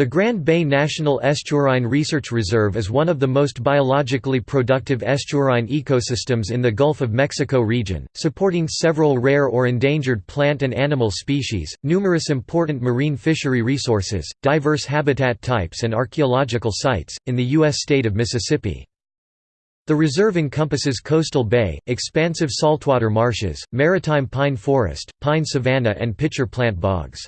The Grand Bay National Estuarine Research Reserve is one of the most biologically productive estuarine ecosystems in the Gulf of Mexico region, supporting several rare or endangered plant and animal species, numerous important marine fishery resources, diverse habitat types and archaeological sites, in the U.S. state of Mississippi. The reserve encompasses coastal bay, expansive saltwater marshes, maritime pine forest, pine savanna and pitcher plant bogs.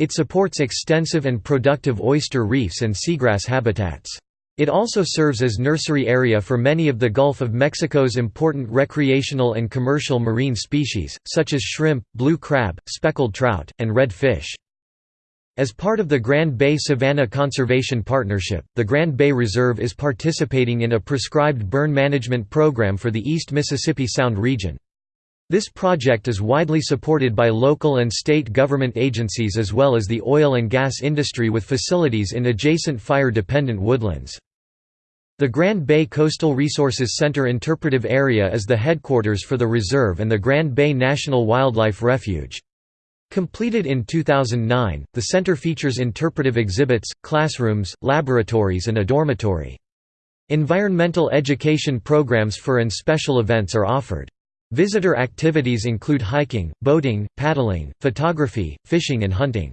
It supports extensive and productive oyster reefs and seagrass habitats. It also serves as nursery area for many of the Gulf of Mexico's important recreational and commercial marine species, such as shrimp, blue crab, speckled trout, and red fish. As part of the Grand Bay Savannah Conservation Partnership, the Grand Bay Reserve is participating in a prescribed burn management program for the East Mississippi Sound region. This project is widely supported by local and state government agencies as well as the oil and gas industry with facilities in adjacent fire-dependent woodlands. The Grand Bay Coastal Resources Center Interpretive Area is the headquarters for the reserve and the Grand Bay National Wildlife Refuge. Completed in 2009, the center features interpretive exhibits, classrooms, laboratories and a dormitory. Environmental education programs for and special events are offered. Visitor activities include hiking, boating, paddling, photography, fishing and hunting.